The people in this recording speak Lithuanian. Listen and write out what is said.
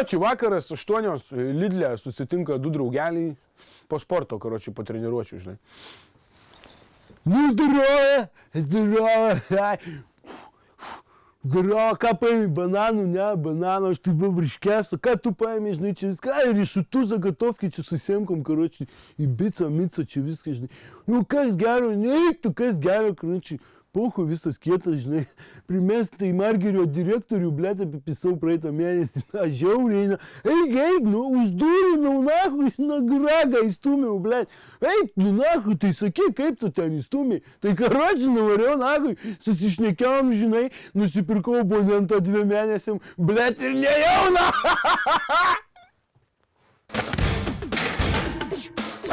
Karočiui vakaras 8 e, Lidlė susitinka du draugeliai po sporto, karočiui, po treniruočių, žinai. Nu, zdroja, zdroja, Daro, ką paėmė, bananų, ne, bananų, aš taip buvau briškęs, ką tu paėmė, žinai, čia viską, ir iššutų zagatovkį čia susiemkom, karočiui, į bico, mico, čia viską, žinai. Nu, kas gero, neik tu, kas gero, karočiui. Puhu visas kietas, žinai, primesti į Margerio direktorių, blėt, apipisau praeitą mėnesį, na, žiauriai, na, eik, eik, nu, uždūrinau, nahu, na, gragą įstumiau, blėt, eik, nu, nahu, tai sakyk, kaip tu ten įstumiai, tai karoči, nuvariau, nahu, susišnekėjom, žinai, nusipirkau abonentą dviem mėnesiam, blėt, ir nejau, na,